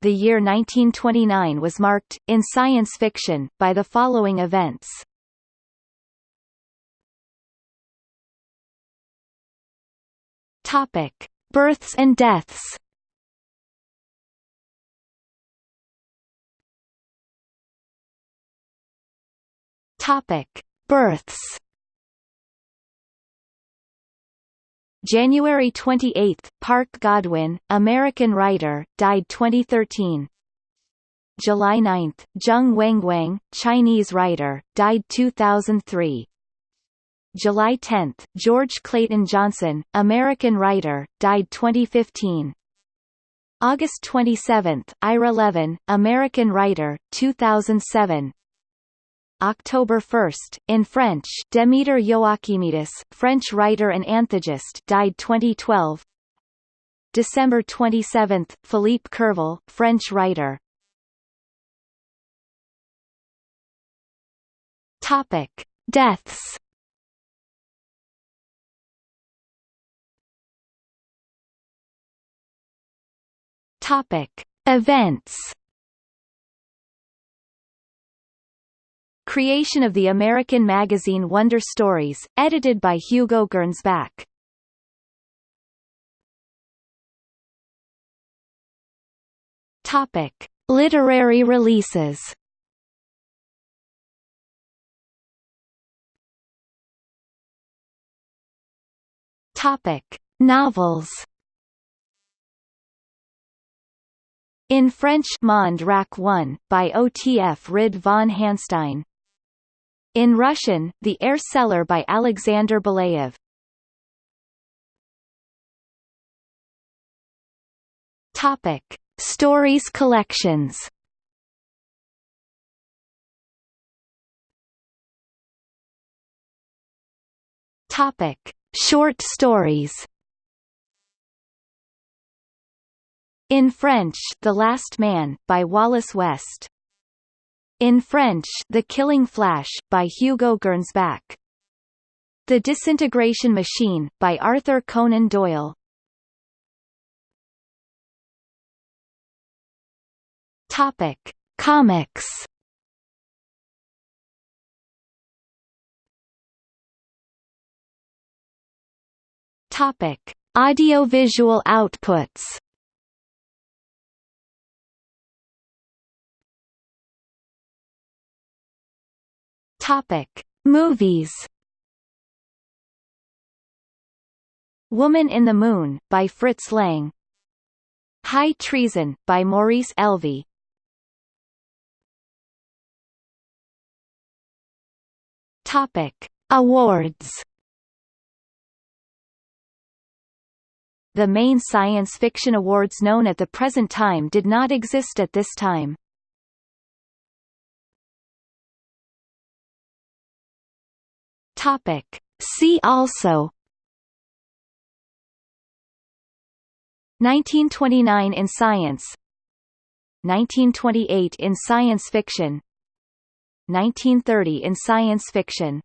the year 1929 was marked, in science fiction, by the following events. Topic: Births and deaths. Topic: Births. January 28, Parke Godwin, American writer, died 2013. July 9, Zheng Wenguang, Chinese writer, died 2003. July 10, George Clayton Johnson, American writer, died 2015. August 27, Ira Levin, American writer, 2007. October 1, in French, Demeter Joachimidis, French writer and anthogist, died 2012. December 27, Philippe Curval, French writer. Topic: Deaths. Topic: Events. Creation of the American magazine Wonder Stories, edited by Hugo Gernsback. Topic: Literary releases. Topic: Novels. In French Monde Rack 1, by Otfrid von Hanstein. In Russian, The Air Seller by Alexander Belyaev. Topic: Stories collections. Topic: Short stories. In French, The Last Man, by Wallace West. In French, The Killing Flash, by Hugo Gernsback. The Disintegration Machine, by Arthur Conan Doyle. Topic: Comics. Topic: Audiovisual outputs. Topic: Movies. Woman in the Moon, by Fritz Lang. High Treason, by Maurice Elvey. Topic: Awards. The main science fiction awards known at the present time did not exist at this time. Topic. See also. 1929 in science. 1928 in science fiction. 1930 in science fiction